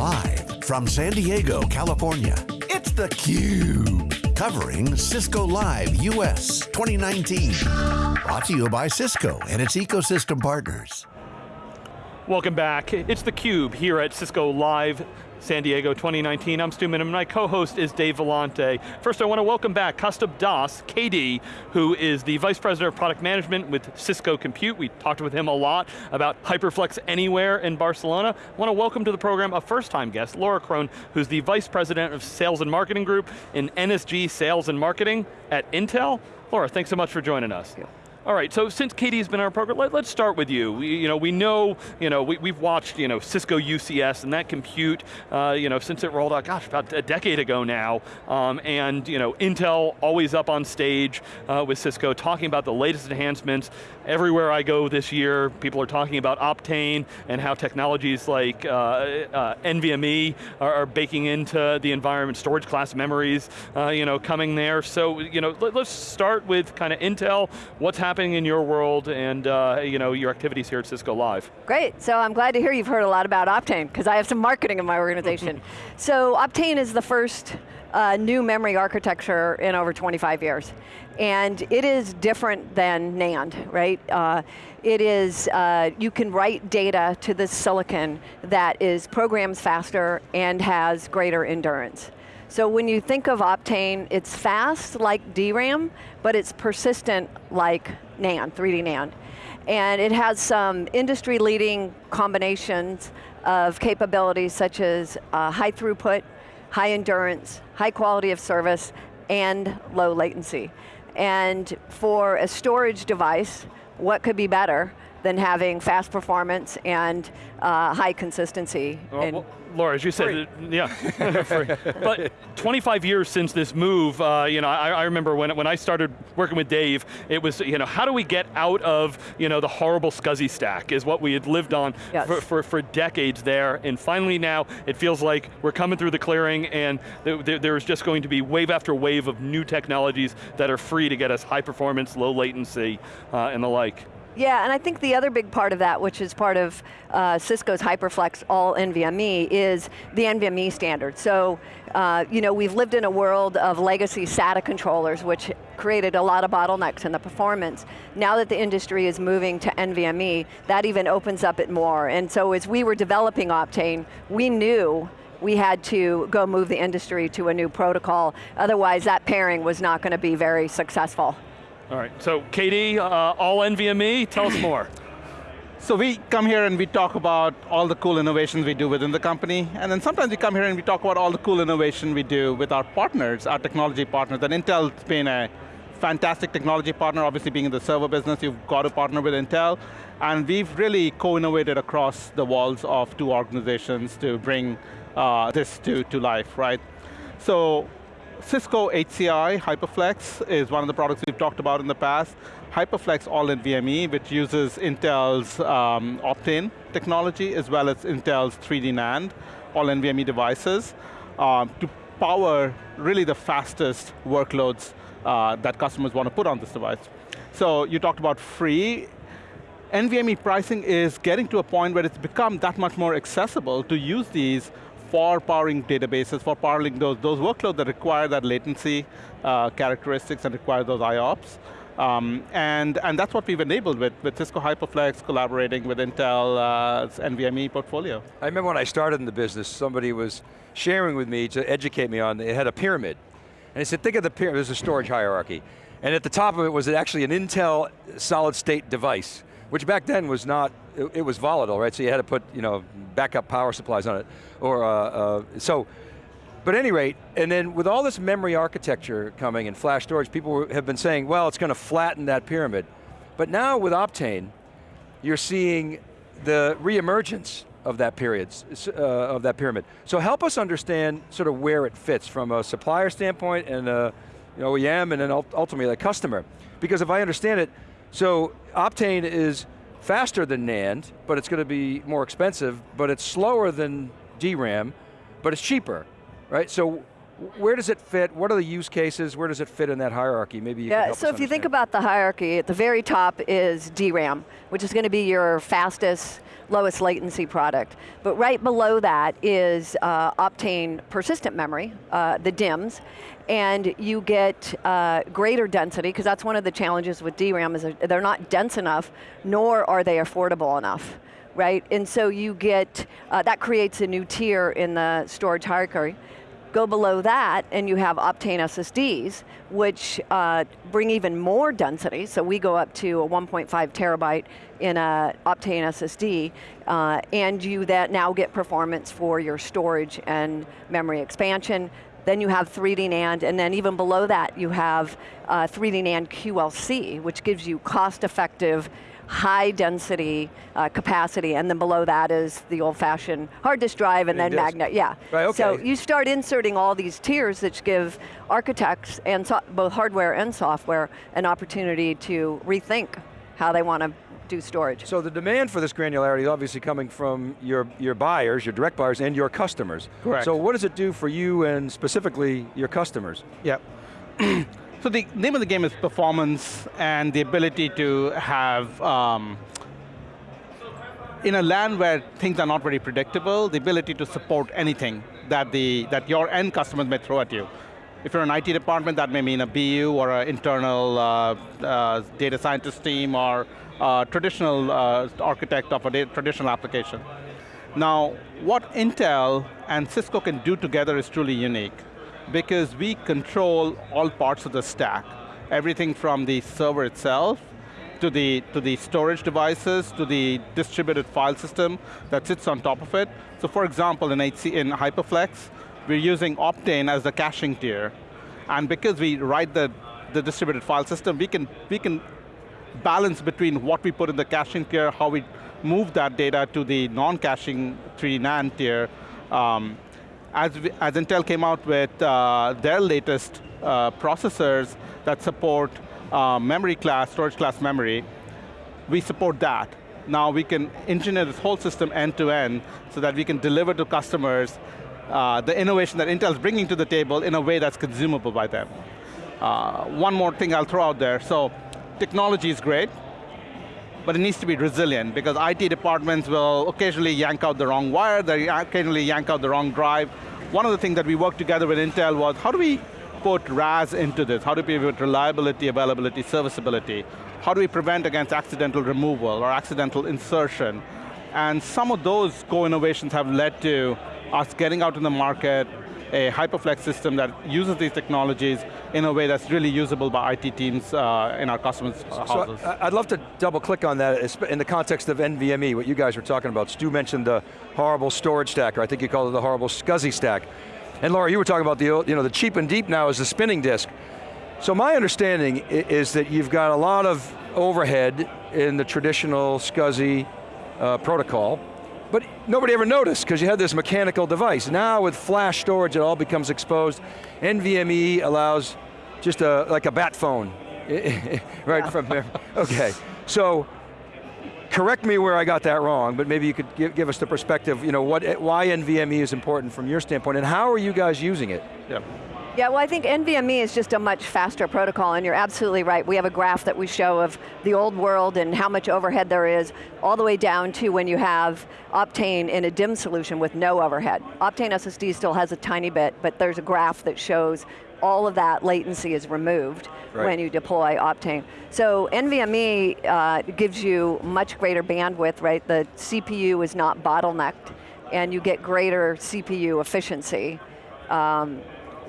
Live from San Diego, California, it's theCUBE. Covering Cisco Live US 2019. Brought to you by Cisco and its ecosystem partners. Welcome back. It's theCUBE here at Cisco Live San Diego 2019. I'm Stu Miniman, my co-host is Dave Vellante. First I want to welcome back Kaustubh Das, KD, who is the Vice President of Product Management with Cisco Compute. We talked with him a lot about HyperFlex Anywhere in Barcelona. I want to welcome to the program a first-time guest, Laura Crone, who's the Vice President of Sales and Marketing Group in NSG Sales and Marketing at Intel. Laura, thanks so much for joining us. All right, so since KD's been on our program, let, us start with you. We, you know, we know, you know, we, have watched, you know, Cisco UCS and that compute, uh, you know, since it rolled out, gosh, about a decade ago now, um, and, you know, Intel always up on stage uh, with Cisco talking about the latest enhancements. Everywhere I go this year, people are talking about Optane and how technologies like uh, uh NVMe are, are, baking into the environment, storage class memories, uh, you know, coming there. So, you know, let, us start with kind of Intel, what's happening happening in your world and uh, you know, your activities here at Cisco Live. Great, so I'm glad to hear you've heard a lot about Optane, because I have some marketing in my organization. so Optane is the first uh, new memory architecture in over 25 years. And it is different than NAND, right? Uh, it is, uh, you can write data to the silicon that is programs faster and has greater endurance. So when you think of Optane, it's fast like DRAM, but it's persistent like NAND, 3D NAND. And it has some industry leading combinations of capabilities such as uh, high throughput, high endurance, high quality of service, and low latency. And for a storage device, what could be better than having fast performance and uh, high consistency? Well, well, Laura, as you said, yeah, but 25 years since this move, uh, you know, I, I, remember when, when I started working with Dave, it was, you know, how do we get out of, you know, the horrible SCSI stack is what we had lived on yes. for, for, for, decades there, and finally now, it feels like we're coming through the clearing and th there's just going to be wave after wave of new technologies that are free to get us high performance, low latency, uh, and the like. Yeah, and I think the other big part of that, which is part of uh, Cisco's HyperFlex all NVMe, is the NVMe standard. So, uh, you know, we've lived in a world of legacy SATA controllers, which created a lot of bottlenecks in the performance. Now that the industry is moving to NVMe, that even opens up it more. And so as we were developing Optane, we knew we had to go move the industry to a new protocol. Otherwise, that pairing was not going to be very successful. All right, so KD, uh, all NVMe, tell us more. So we come here and we talk about all the cool innovations we do within the company, and then sometimes we come here and we talk about all the cool innovation we do with our partners, our technology partners, and Intel's been a fantastic technology partner, obviously being in the server business, you've got to partner with Intel, and we've really co-innovated across the walls of two organizations to bring uh, this to, to life, right? So Cisco HCI HyperFlex is one of the products we've talked about in the past. HyperFlex All in NVMe, which uses Intel's um, Optane technology as well as Intel's 3D NAND, All NVMe devices, um, to power really the fastest workloads uh, that customers want to put on this device. So you talked about free. NVMe pricing is getting to a point where it's become that much more accessible to use these for powering databases, for powering those, those workloads that require that latency uh, characteristics and require those IOPS. Um, and, and that's what we've enabled with, with Cisco HyperFlex collaborating with Intel's uh, NVMe portfolio. I remember when I started in the business, somebody was sharing with me to educate me on, it had a pyramid. And he said, think of the pyramid, there's a storage hierarchy. And at the top of it was actually an Intel solid state device which back then was not, it, it, was volatile, right? So you had to put, you know, backup power supplies on it. Or, uh, uh, so, but any rate, and then with all this memory architecture coming and flash storage, people have been saying, well, it's going to flatten that pyramid. But now with Optane, you're seeing the reemergence of that period, uh, of that pyramid. So help us understand sort of where it fits from a supplier standpoint and a you know, OEM and then ultimately a customer. Because if I understand it, so Optane is faster than NAND, but it's going to be more expensive, but it's slower than DRAM, but it's cheaper, right? So Where does it fit? What are the use cases? Where does it fit in that hierarchy? Maybe you can Yeah, so if you think about the hierarchy, at the very top is DRAM, which is going to be your fastest, lowest latency product. But right below that is uh, Optane persistent memory, uh, the DIMMs, and you get uh, greater density, because that's one of the challenges with DRAM, is they're not dense enough, nor are they affordable enough. Right, and so you get, uh, that creates a new tier in the storage hierarchy. Go below that and you have Optane SSDs, which uh, bring even more density. So we go up to a 1.5 terabyte in a Optane SSD, uh, and you that now get performance for your storage and memory expansion. Then you have 3D NAND, and then even below that you have uh, 3D NAND QLC, which gives you cost-effective high density uh, capacity, and then below that is the old fashioned hard disk drive and then magnet, yeah. Right, okay. So you start inserting all these tiers that give architects and so, both hardware and software an opportunity to rethink how they want to do storage. So the demand for this granularity is obviously coming from your, your buyers, your direct buyers, and your customers. Correct. So what does it do for you and specifically your customers? Yep. so the name of the game is performance and the ability to have, um, in a land where things are not very predictable, the ability to support anything that, the, that your end customers may throw at you. If you're an IT department, that may mean a BU or an internal uh, uh, data scientist team or a traditional uh, architect of a traditional application. Now, what Intel and Cisco can do together is truly unique because we control all parts of the stack. Everything from the server itself, to the, to the storage devices, to the distributed file system that sits on top of it. So for example, in, HC, in HyperFlex, we're using Optane as the caching tier. And because we write the, the distributed file system, we can, we can balance between what we put in the caching tier, how we move that data to the non-caching 3D NAND tier. Um, as, we, as Intel came out with uh, their latest uh, processors that support uh, memory class, storage class memory, we support that. Now we can engineer this whole system end to end so that we can deliver to customers uh, the innovation that Intel's bringing to the table in a way that's consumable by them. Uh, one more thing I'll throw out there. So technology is great, but it needs to be resilient because IT departments will occasionally yank out the wrong wire, they occasionally yank out the wrong drive. One of the things that we worked together with Intel was how do we put RAS into this? How do we put reliability, availability, serviceability? How do we prevent against accidental removal or accidental insertion? And some of those co-innovations have led to us getting out in the market a HyperFlex system that uses these technologies in a way that's really usable by IT teams uh, in our customers' So houses. I- I'd love to double click on that in the context of NVMe, what you guys were talking about. Stu mentioned the horrible storage stack, or I think you called it the horrible SCSI stack. And Laura, you were talking about the, you know, the cheap and deep now is the spinning disk. So my understanding is that you've got a lot of overhead in the traditional SCSI uh, protocol, but nobody ever noticed because you had this mechanical device. Now with flash storage, it all becomes exposed. NVMe allows just a, like a bat phone, right from there. Okay, so correct me where I got that wrong, but maybe you could give, give us the perspective, you know, what, why NVMe is important from your standpoint, and how are you guys using it? yeah. Yeah, well I think NVMe is just a much faster protocol and you're absolutely right. We have a graph that we show of the old world and how much overhead there is, all the way down to when you have Optane in a DIMM solution with no overhead. Optane SSD still has a tiny bit, but there's a graph that shows all of that latency is removed Right. when you deploy Optane. So NVMe uh, gives you much greater bandwidth, right? The CPU is not bottlenecked and you get greater CPU efficiency um,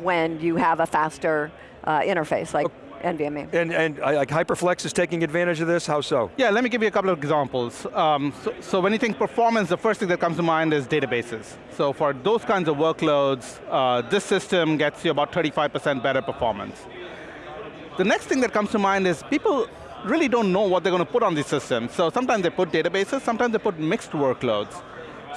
when you have a faster uh, interface like NVMe. And, and uh, like HyperFlex is taking advantage of this, how so? Yeah, let me give you a couple of examples. Um, so, so when you think performance, the first thing that comes to mind is databases. So for those kinds of workloads, uh, this system gets you about 35% better performance. The next thing that comes to mind is people really don't know what they're going to put on these systems. So sometimes they put databases, sometimes they put mixed workloads.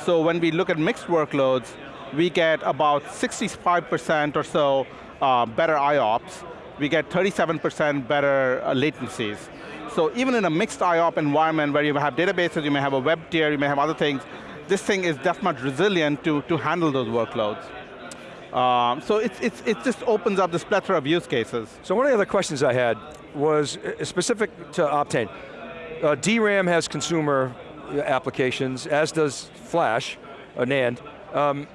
So when we look at mixed workloads, we get about 65% or so uh, better IOPS. We get 37% better uh, latencies. So even in a mixed IOP environment where you have databases, you may have a web tier, you may have other things, this thing is that much resilient to, to handle those workloads. Um, so it's, it's, it just opens up this plethora of use cases. So one of the other questions I had was uh, specific to Optane. Uh, DRAM has consumer uh, applications, as does Flash, uh, NAND. Um,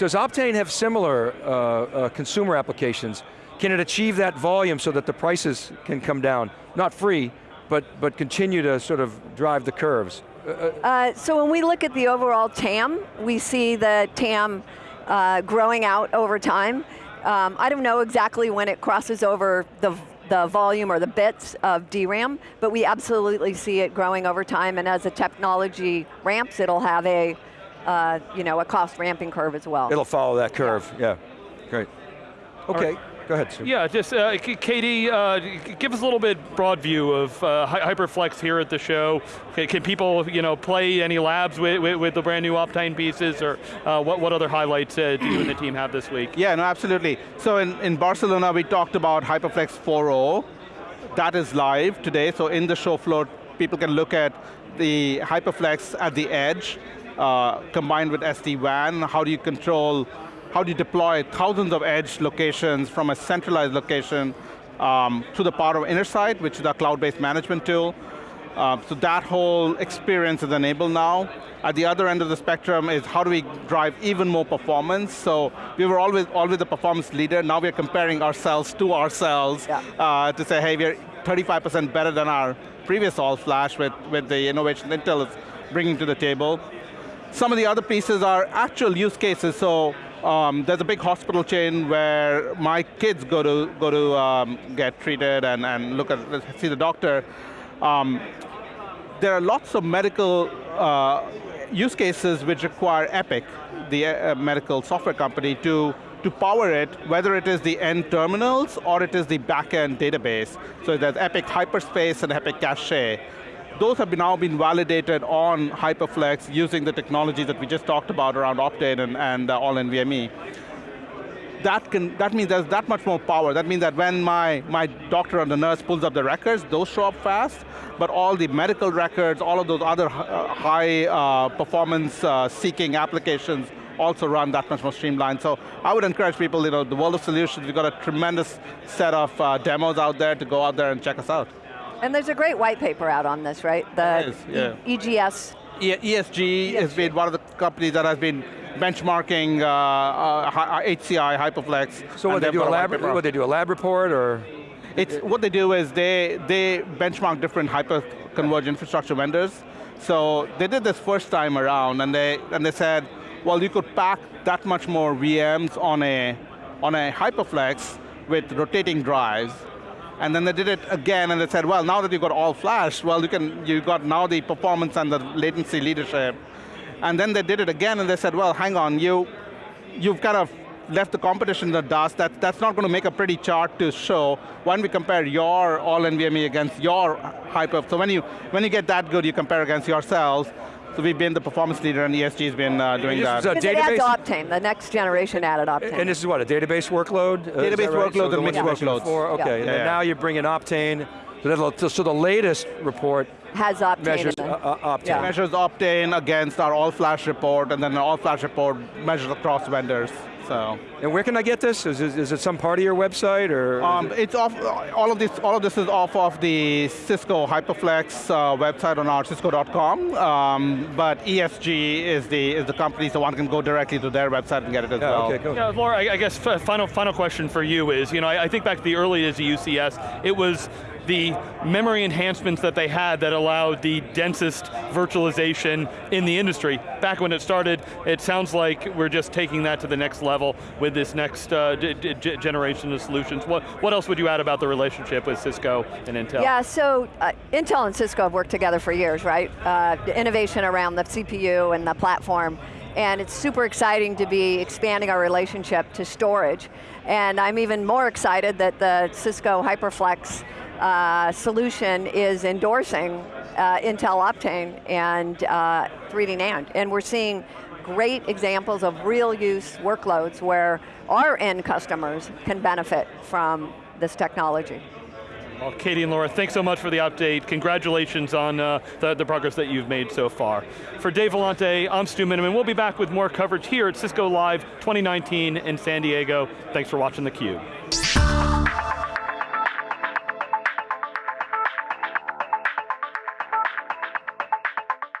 does Optane have similar uh, uh, consumer applications? Can it achieve that volume so that the prices can come down? Not free, but, but continue to sort of drive the curves. Uh, so when we look at the overall TAM, we see the TAM uh, growing out over time. Um, I don't know exactly when it crosses over the, the volume or the bits of DRAM, but we absolutely see it growing over time, and as the technology ramps, it'll have a, uh, you know, a cost ramping curve as well. It'll follow that curve, yeah. Great. Okay, go ahead, Stu. Yeah, just uh, KD, uh, give us a little bit broad view of uh, HyperFlex here at the show. Can, can people, you know, play any labs with, with, with the brand new Optane pieces, or uh, what, what other highlights uh, do you and the team have this week? Yeah, no, absolutely. So in, in Barcelona, we talked about HyperFlex 4.0. That is live today, so in the show floor, people can look at the HyperFlex at the edge, uh, combined with SD-WAN, how do you control, how do you deploy thousands of edge locations from a centralized location um, to the power of Intersight, which is our cloud-based management tool. Um, so that whole experience is enabled now. At the other end of the spectrum is how do we drive even more performance? So we were always always the performance leader. Now we're comparing ourselves to ourselves Yeah. uh, to say, hey, we're 35% better than our previous all flash with, with the innovation Intel is bringing to the table. Some of the other pieces are actual use cases. So um, there's a big hospital chain where my kids go to go to um, get treated and, and look at see the doctor. Um, there are lots of medical uh, use cases which require Epic, the uh, medical software company, to, to power it, whether it is the end terminals or it is the back-end database. So there's Epic Hyperspace and Epic Cache. Those have now been validated on HyperFlex using the technology that we just talked about around Optane and, and uh, all-NVMe that can that means there's that much more power. That means that when my my doctor or the nurse pulls up the records, those show up fast. But all the medical records, all of those other uh, high uh, performance uh, seeking applications also run that much more streamlined. So I would encourage people, you know, the world of solutions, we've got a tremendous set of uh, demos out there to go out there and check us out. And there's a great white paper out on this, right? The There is, yeah. EGS. E- ESG has been one of the companies that has been benchmarking uh, uh, HCI, Hyperflex. So what they do a a lab, what they do a lab report or? It's, what they do is they, they benchmark different hyper-converged infrastructure vendors. So they did this first time around and they, and they said, well, you could pack that much more VMs on a, on a Hyperflex with rotating drives. And then they did it again and they said, well, now that you've got all flash, well, you can, you got now the performance and the latency leadership. And then they did it again and they said, well, hang on, you, you've kind of left the competition in the dust. That, that's not going to make a pretty chart to show. Don't we compare your all NVMe against your hyper? So when you, when you get that good, you compare against yourselves. So we've been the performance leader and ESG has been uh, doing This that. is a Because it adds database? Optane, the next generation added Optane. And this is what, a database workload? Uh, Database that right? workloads So and the mixed ones you mentioned workloads. before, Yeah. Okay, and Yeah, then yeah. now you bring in Optane, so, so the latest report has Optane measures in uh, it. uh, Optane. Yeah. measures Optane against our all-flash report, and then the all-flash report measures across vendors. So And where can I get this? Is, it- is it some part of your website or? um, it's off. All of this, all of this is off of the Cisco Hyperflex uh, website on our Cisco.com. Um, but ESG is the is the company, so one can go directly to their website and get it as yeah, well. okay, cool. Yeah, Laura, I, I guess final final question for you is, you know, I, I think back to the early days of UCS, it was the memory enhancements that they had that allowed the densest virtualization in the industry. Back when it started, it sounds like we're just taking that to the next level with this next uh, generation of solutions. What, what else would you add about the relationship with Cisco and Intel? Yeah, so uh, Intel and Cisco have worked together for years, right? Uh, innovation around the CPU and the platform. And it's super exciting to be expanding our relationship to storage. And I'm even more excited that the Cisco HyperFlex uh, solution is endorsing uh, Intel Optane and uh, 3D NAND. And we're seeing great examples of real use workloads where our end customers can benefit from this technology. Well, KD and Laura, thanks so much for the update. Congratulations on uh, the, the, progress that you've made so far. For Dave Vellante, I'm Stu Miniman. We'll be back with more coverage here at Cisco Live 2019 in San Diego. Thanks for watching theCUBE.